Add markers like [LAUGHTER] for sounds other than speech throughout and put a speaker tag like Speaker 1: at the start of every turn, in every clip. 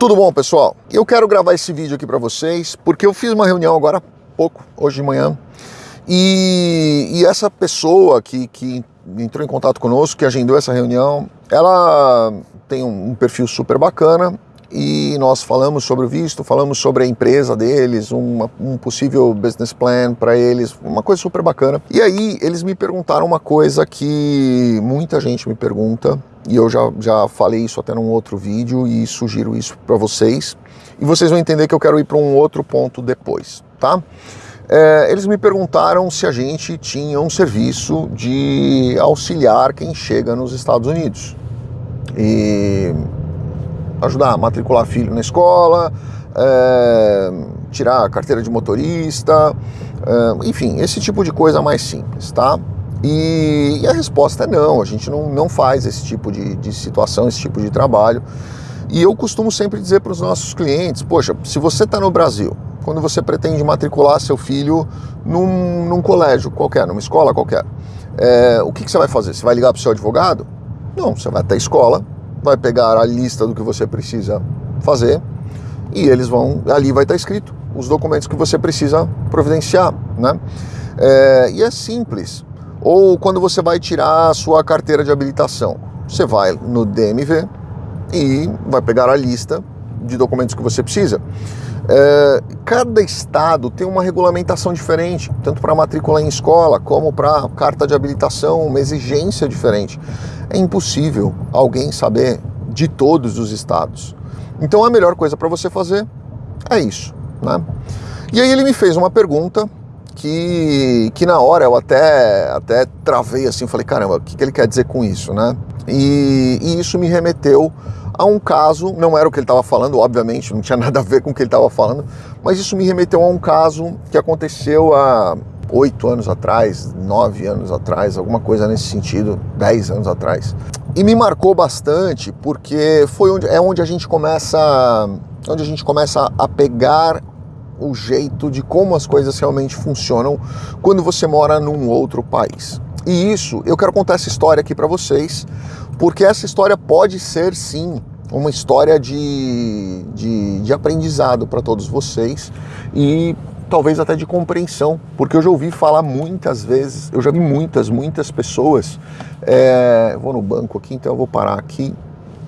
Speaker 1: Tudo bom, pessoal? Eu quero gravar esse vídeo aqui para vocês porque eu fiz uma reunião agora há pouco, hoje de manhã, e, e essa pessoa que, que entrou em contato conosco, que agendou essa reunião, ela tem um, um perfil super bacana, e nós falamos sobre o visto, falamos sobre a empresa deles, uma, um possível business plan para eles, uma coisa super bacana. E aí eles me perguntaram uma coisa que muita gente me pergunta, e eu já, já falei isso até num outro vídeo e sugiro isso para vocês, e vocês vão entender que eu quero ir para um outro ponto depois, tá? É, eles me perguntaram se a gente tinha um serviço de auxiliar quem chega nos Estados Unidos. E ajudar a matricular filho na escola, é, tirar a carteira de motorista, é, enfim, esse tipo de coisa mais simples, tá? E, e, a resposta é não, a gente não, não faz esse tipo de, de situação, esse tipo de trabalho. E eu costumo sempre dizer para os nossos clientes, poxa, se você está no Brasil, quando você pretende matricular seu filho num, num colégio qualquer, numa escola qualquer, é, o que, que você vai fazer? Você vai ligar para o seu advogado? Não, você vai até a escola, vai pegar a lista do que você precisa fazer e eles vão, ali vai estar escrito os documentos que você precisa providenciar, né? É, e é simples. Ou quando você vai tirar a sua carteira de habilitação, você vai no DMV e vai pegar a lista de documentos que você precisa. É, cada estado tem uma regulamentação diferente, tanto para matrícula em escola como para carta de habilitação, uma exigência diferente. É impossível alguém saber de todos os estados. Então a melhor coisa para você fazer é isso. Né? E aí ele me fez uma pergunta que, que na hora eu até, até travei assim, falei, caramba, o que, que ele quer dizer com isso, né? E, e isso me remeteu a um caso, não era o que ele estava falando, obviamente, não tinha [LAUGHS] nada a ver com o que ele estava falando, mas isso me remeteu a um caso que aconteceu há oito anos atrás, nove anos atrás, alguma coisa nesse sentido, dez anos atrás. E me marcou bastante porque foi onde, é onde a gente começa, onde a gente começa a pegar o jeito de como as coisas realmente funcionam quando você mora num outro país. E isso, eu quero contar essa história aqui para vocês, porque essa história pode ser sim uma história de, de, de aprendizado para todos vocês e talvez até de compreensão, porque eu já ouvi falar muitas vezes, eu já vi muitas, muitas pessoas, é, vou no banco aqui, então eu vou parar aqui,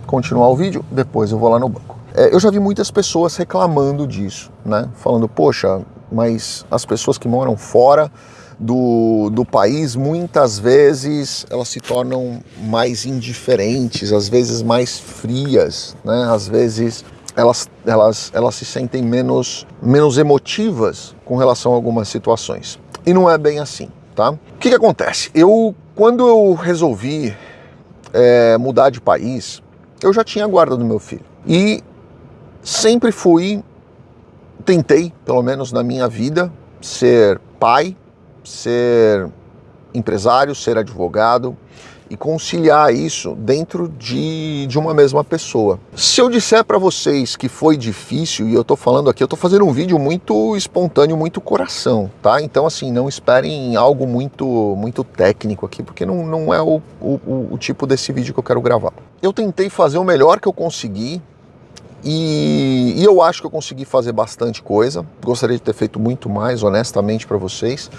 Speaker 1: continuar o vídeo, depois eu vou lá no banco. É, eu já vi muitas pessoas reclamando disso, né? Falando, poxa, mas as pessoas que moram fora do, do país, muitas vezes elas se tornam mais indiferentes, às vezes mais frias, né? Às vezes elas, elas, elas se sentem menos, menos emotivas com relação a algumas situações. E não é bem assim, tá? O que, que acontece? Eu, quando eu resolvi é, mudar de país, eu já tinha a guarda do meu filho. E sempre fui, tentei, pelo menos na minha vida, ser pai, ser empresário, ser advogado, e conciliar isso dentro de, de uma mesma pessoa. Se eu disser para vocês que foi difícil, e eu tô falando aqui, eu tô fazendo um vídeo muito espontâneo, muito coração, tá? Então assim, não esperem algo muito, muito técnico aqui, porque não, não é o, o, o tipo desse vídeo que eu quero gravar. Eu tentei fazer o melhor que eu consegui, e, e, eu acho que eu consegui fazer bastante coisa. Gostaria de ter feito muito mais, honestamente, para vocês.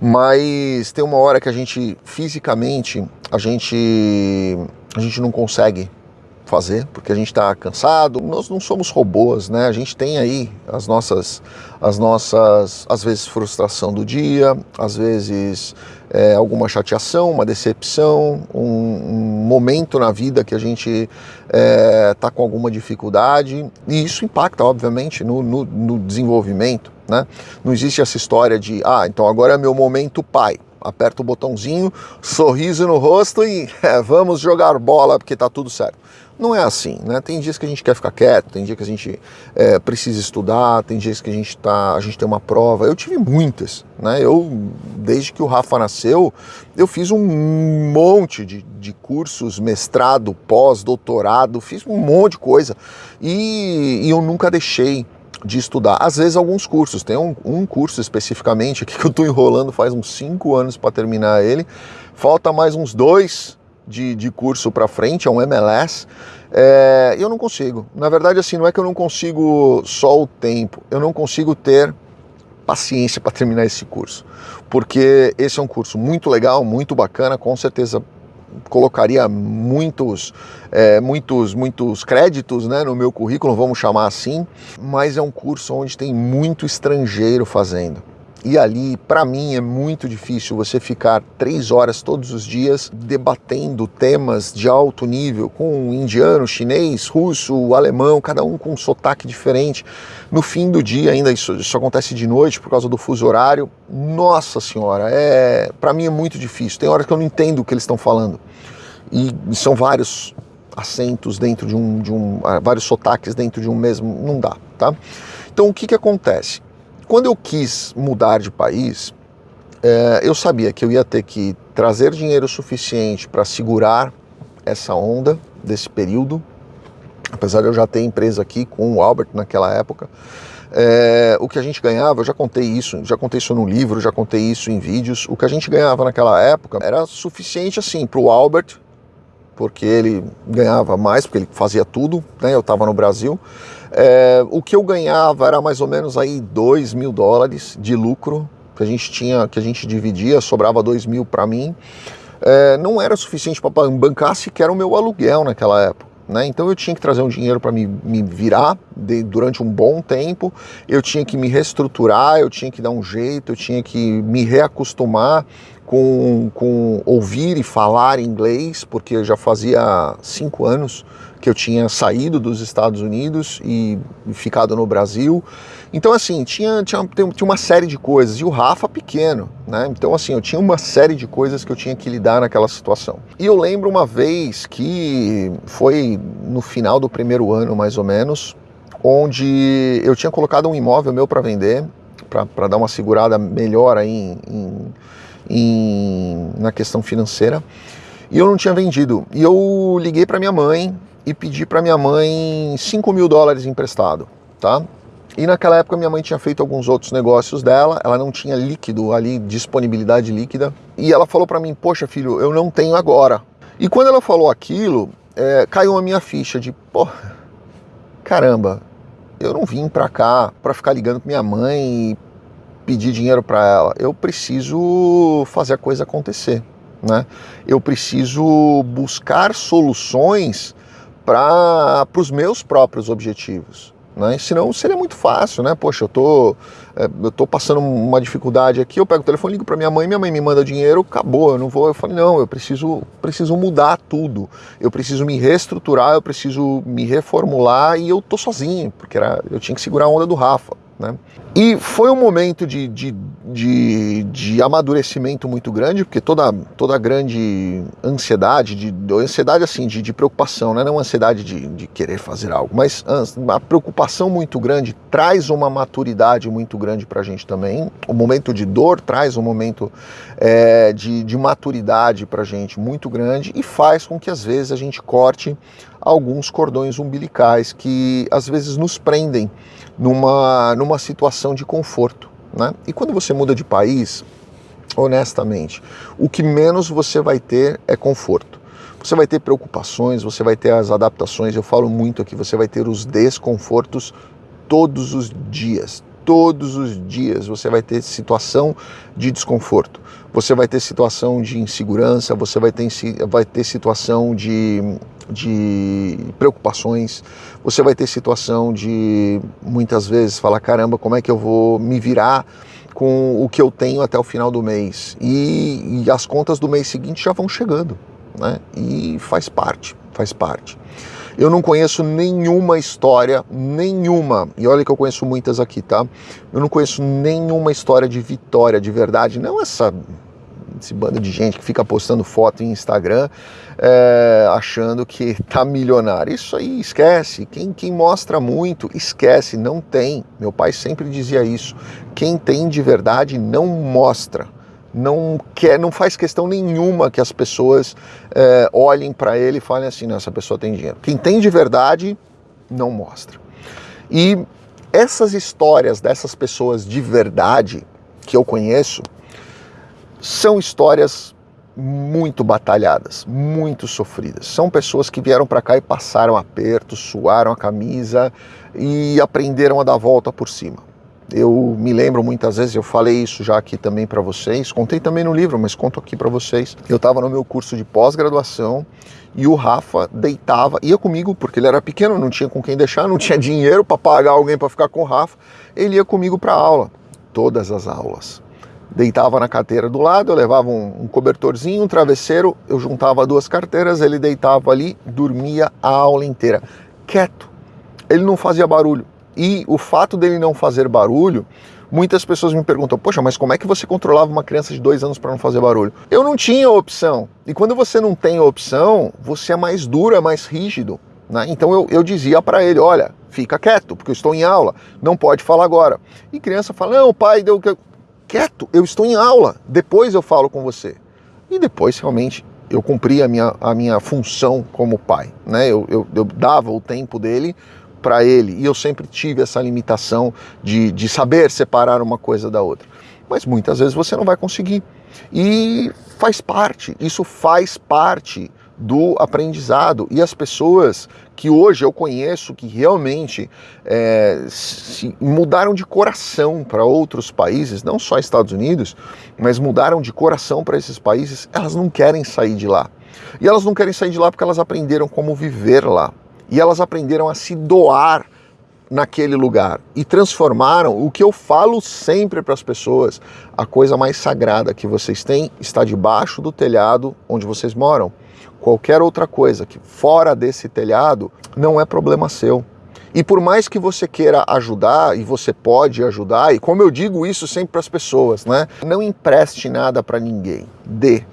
Speaker 1: Mas tem uma hora que a gente, fisicamente, a gente, a gente não consegue fazer, porque a gente está cansado. Nós não somos robôs, né? A gente tem aí as nossas, as nossas, às vezes frustração do dia, às vezes é, alguma chateação, uma decepção, um, um, momento na vida que a gente está é, tá com alguma dificuldade e isso impacta, obviamente, no, no, no desenvolvimento, né? Não existe essa história de, ah, então agora é meu momento pai aperta o botãozinho, sorriso no rosto e é, vamos jogar bola porque tá tudo certo. Não é assim, né? Tem dias que a gente quer ficar quieto, tem dia que a gente é, precisa estudar, tem dias que a gente tá, a gente tem uma prova. Eu tive muitas, né? Eu desde que o Rafa nasceu, eu fiz um monte de, de cursos, mestrado, pós, doutorado, fiz um monte de coisa e, e eu nunca deixei de estudar. Às vezes alguns cursos, tem um, um curso especificamente aqui [LAUGHS] que eu estou enrolando faz uns cinco anos para terminar ele. Falta mais uns dois de, de curso para frente, é um MLS, É, eu não consigo. Na verdade, assim, não é que eu não consigo só o tempo, eu não consigo ter paciência para terminar esse curso, porque esse é um curso muito legal, muito bacana, com certeza colocaria muitos, é, muitos, muitos créditos né, no meu currículo, vamos chamar assim, mas é um curso onde tem muito estrangeiro fazendo. E ali, para mim, é muito difícil você ficar três horas todos os dias debatendo temas de alto nível com indiano, chinês, russo, alemão, cada um com um sotaque diferente. No fim do dia, ainda isso, isso acontece de noite por causa do fuso horário. Nossa senhora, é para mim é muito difícil. Tem horas que eu não entendo o que eles estão falando. E são vários acentos dentro de um, de um, ah, vários sotaques dentro de um mesmo, não dá, tá? Então o que que acontece? Quando eu quis mudar de país, é, eu sabia que eu ia ter que trazer dinheiro suficiente para segurar essa onda desse período, apesar de eu já ter empresa aqui com o Albert naquela época. É, o que a gente ganhava, eu já contei isso, já contei isso no livro, já contei isso em vídeos. O que a gente ganhava naquela época era suficiente assim para o Albert, porque ele ganhava mais, porque ele fazia tudo, né? Eu estava no Brasil. É, o que eu ganhava era mais ou menos aí 2 mil dólares de lucro que a gente tinha, que a gente dividia, sobrava 2 mil para mim. É, não era suficiente para bancar sequer o meu aluguel naquela época. Né? Então eu tinha que trazer um dinheiro para me, me, virar de, durante um bom tempo, eu tinha que me reestruturar, eu tinha que dar um jeito, eu tinha que me reacostumar com, com ouvir e falar inglês, porque já fazia cinco anos que eu tinha saído dos Estados Unidos e ficado no Brasil. Então, assim, tinha, tinha, tinha uma série de coisas. E o Rafa pequeno, né? Então, assim, eu tinha uma série de coisas que eu tinha que lidar naquela situação. E eu lembro uma vez que foi no final do primeiro ano, mais ou menos, onde eu tinha colocado um imóvel meu para vender, para dar uma segurada melhor aí em, em, em, na questão financeira. E eu não tinha vendido. E eu liguei para minha mãe e pedi para minha mãe 5 mil dólares emprestado, tá? E naquela época minha mãe tinha feito alguns outros negócios dela, ela não tinha líquido ali, disponibilidade líquida, e ela falou para mim, poxa filho, eu não tenho agora. E quando ela falou aquilo, é, caiu a minha ficha de, pô, caramba, eu não vim para cá para ficar ligando com minha mãe e pedir dinheiro para ela, eu preciso fazer a coisa acontecer, né? Eu preciso buscar soluções para os meus próprios objetivos. Né? Senão seria muito fácil, né? Poxa, eu tô, é, eu tô passando uma dificuldade aqui, eu pego o telefone, ligo para minha mãe, minha mãe me manda dinheiro, acabou, eu não vou. Eu falei, não, eu preciso, preciso mudar tudo, eu preciso me reestruturar, eu preciso me reformular e eu tô sozinho, porque era, eu tinha que segurar a onda do Rafa. Né? E foi um momento de, de, de, de, amadurecimento muito grande, porque toda, toda grande ansiedade, de, ansiedade assim, de, de preocupação, né? não ansiedade de, de querer fazer algo, mas a preocupação muito grande traz uma maturidade muito grande para a gente também. O momento de dor traz um momento é, de, de maturidade para a gente muito grande e faz com que às vezes a gente corte alguns cordões umbilicais que às vezes nos prendem numa, numa situação de conforto. Né? E quando você muda de país, honestamente, o que menos você vai ter é conforto. Você vai ter preocupações, você vai ter as adaptações, eu falo muito aqui, você vai ter os desconfortos todos os dias. Todos os dias você vai ter situação de desconforto, você vai ter situação de insegurança, você vai ter, vai ter situação de de preocupações, você vai ter situação de muitas vezes falar: caramba, como é que eu vou me virar com o que eu tenho até o final do mês? E, e as contas do mês seguinte já vão chegando, né? E faz parte, faz parte. Eu não conheço nenhuma história, nenhuma, e olha que eu conheço muitas aqui, tá? Eu não conheço nenhuma história de vitória de verdade, não essa esse bando de gente que fica postando foto em Instagram é, achando que [LAUGHS] tá milionário. Isso aí esquece. Quem, quem mostra muito, esquece, não tem. Meu pai sempre dizia isso. Quem tem de verdade não mostra. Não quer, não faz questão nenhuma que as pessoas é, olhem para ele e falem assim: não, essa pessoa tem dinheiro. Quem tem de verdade não mostra. E essas histórias dessas pessoas de verdade que eu conheço, são histórias muito batalhadas, muito sofridas. São pessoas que vieram para cá e passaram aperto, suaram a camisa e aprenderam a dar volta por cima. Eu me lembro muitas vezes, eu falei isso já aqui também para vocês, contei também no livro, mas conto aqui para vocês. Eu estava no meu curso de pós-graduação e o Rafa deitava, ia comigo, porque ele era pequeno, não tinha com quem deixar, não tinha [LAUGHS] dinheiro para pagar alguém para ficar com o Rafa. Ele ia comigo para aula, todas as aulas. Deitava na carteira do lado, eu levava um, um cobertorzinho, um travesseiro, eu juntava duas carteiras, ele deitava ali, dormia a aula inteira, quieto. Ele não fazia barulho. E o fato dele não fazer barulho Muitas pessoas me perguntam, poxa, mas como é que você controlava uma criança de dois anos para não fazer barulho? Eu não tinha opção. E quando você não tem opção, você é mais duro, é mais rígido. Né? Então eu, eu dizia para ele, olha, fica quieto, porque eu estou em aula, não pode falar agora. E criança fala, não, pai, deu quieto, eu estou em aula, depois eu falo com você. E depois realmente eu cumpri a minha, a minha função como pai. Né? Eu, eu, eu dava o tempo dele para ele. E eu sempre tive essa limitação de, de saber separar uma coisa da outra. Mas muitas vezes você não vai conseguir. E faz parte, isso faz parte do aprendizado. E as pessoas que hoje eu conheço que realmente é, mudaram de coração para outros países, não só Estados Unidos, mas mudaram de coração para esses países, elas não querem sair de lá. E elas não querem sair de lá porque elas aprenderam como viver lá e elas aprenderam a se doar naquele lugar e transformaram o que eu falo sempre para as pessoas: a coisa mais sagrada que vocês têm está debaixo do telhado onde vocês moram. Qualquer outra coisa que fora desse telhado não é problema seu. E por mais que você queira ajudar, e você pode ajudar, e como eu digo isso sempre para as pessoas, né? Não empreste nada para ninguém, dê.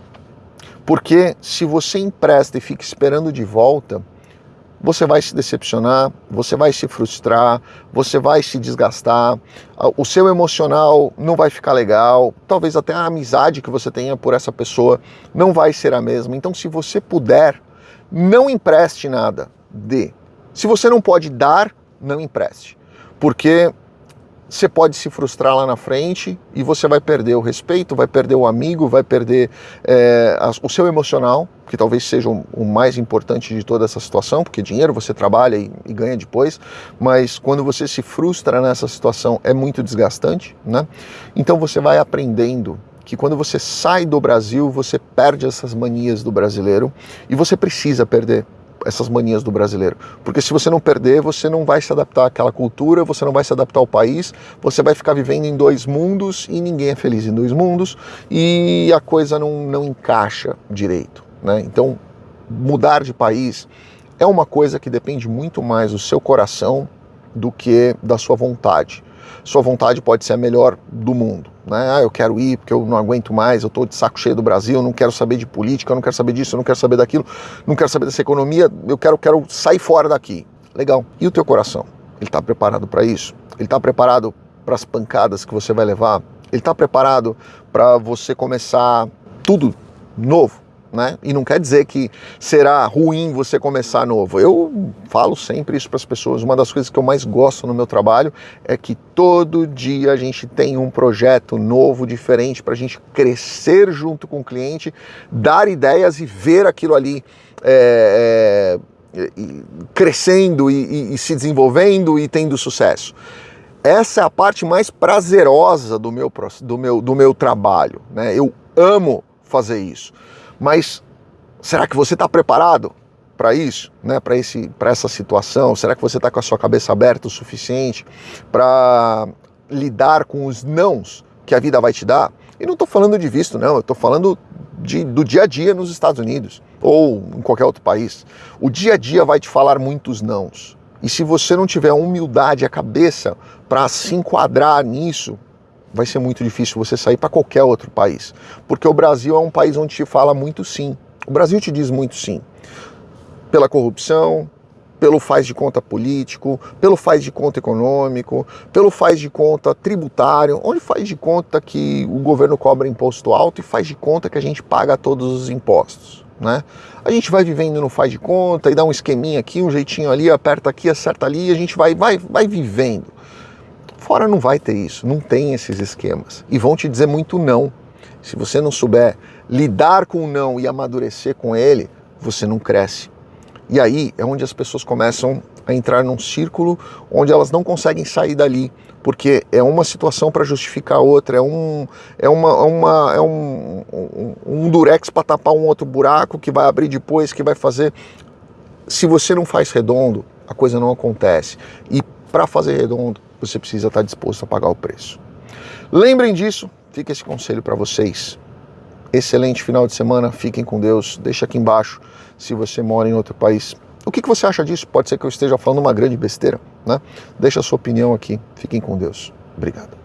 Speaker 1: Porque se você empresta e fica esperando de volta, você vai se decepcionar, você vai se frustrar, você vai se desgastar, o seu emocional não vai ficar legal, talvez até a amizade que você tenha por essa pessoa não vai ser a mesma. Então, se você puder, não empreste nada, dê. Se você não pode dar, não empreste. Porque você pode se frustrar lá na frente e você vai perder o respeito, vai perder o amigo, vai perder é, o seu emocional, que talvez seja o, o, mais importante de toda essa situação, porque dinheiro você trabalha e, e, ganha depois, mas quando você se frustra nessa situação é muito desgastante, né? Então você vai aprendendo que quando você sai do Brasil, você perde essas manias do brasileiro e você precisa perder essas manias do brasileiro. Porque se você não perder, você não vai se adaptar àquela cultura, você não vai se adaptar ao país, você vai ficar vivendo em dois mundos e ninguém é feliz em dois mundos e a coisa não, não encaixa direito. Né? Então, mudar de país é uma coisa que depende muito mais do seu coração do que da sua vontade. Sua vontade pode ser a melhor do mundo né? Ah, eu quero ir porque eu não aguento mais, eu estou de saco cheio do Brasil, eu não quero saber de política, eu não quero saber disso, eu não quero saber daquilo, não quero saber dessa economia, eu quero, quero sair fora daqui. Legal. E o teu coração? Ele está preparado para isso? Ele está preparado para as pancadas que você vai levar? Ele está preparado para você começar tudo novo? Né? E não quer dizer que será ruim você começar novo. Eu falo sempre isso para as pessoas. Uma das coisas que eu mais gosto no meu trabalho é que todo dia a gente tem um projeto novo, diferente, para a gente crescer junto com o cliente, dar ideias e ver aquilo ali. É, é, crescendo e, e, e se desenvolvendo e tendo sucesso essa é a parte mais prazerosa do meu, do meu, do meu trabalho. Né? Eu amo fazer isso. Mas será que você está preparado para isso, né? para essa situação? Será que você está com a sua cabeça aberta o suficiente para lidar com os nãos que a vida vai te dar? E não estou falando de visto, não, eu estou falando de, do dia a dia nos Estados Unidos ou em qualquer outro país. O dia a dia vai te falar muitos nãos. E se você não tiver a humildade, a cabeça para se enquadrar nisso, vai ser muito difícil você sair para qualquer outro país. Porque o Brasil é um país onde te fala muito sim. O Brasil te diz muito sim. Pela corrupção, pelo faz de conta político, pelo faz de conta econômico, pelo faz de conta tributário, onde faz de conta que o governo cobra imposto alto e faz de conta que a gente paga todos os impostos. Né? A gente vai vivendo no faz de conta e dá um esqueminha aqui, um jeitinho ali, aperta aqui, acerta ali, e a gente vai, vai, vai vivendo. Fora não vai ter isso, não tem esses esquemas. E vão te dizer muito não. Se você não souber lidar com o não e amadurecer com ele, você não cresce. E aí é onde as pessoas começam a entrar num círculo onde elas não conseguem sair dali, porque é uma situação para justificar outra, é um, é uma, é uma, é um, um, um durex para tapar um outro buraco que vai abrir depois, que vai fazer. Se você não faz redondo, a coisa não acontece. E para fazer redondo, você precisa estar disposto a pagar o preço. Lembrem disso, fica esse conselho para vocês. Excelente final de semana, fiquem com Deus. Deixa aqui embaixo se você mora em outro país. O que, que você acha disso? Pode ser que eu esteja falando uma grande besteira, né? Deixa a sua opinião aqui. Fiquem com Deus. Obrigado.